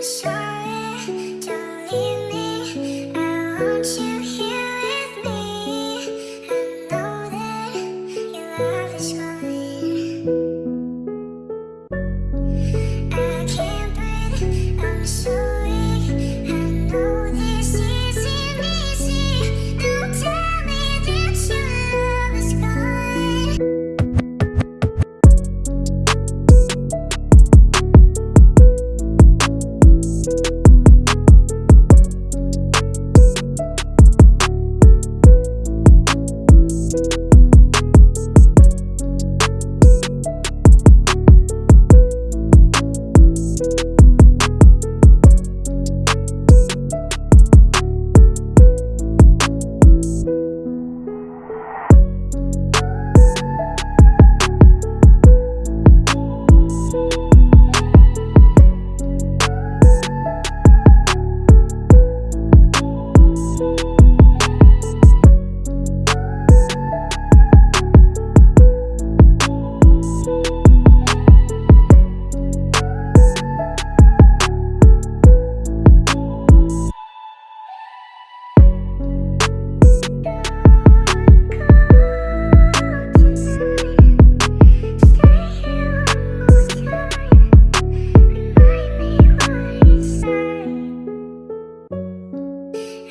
下。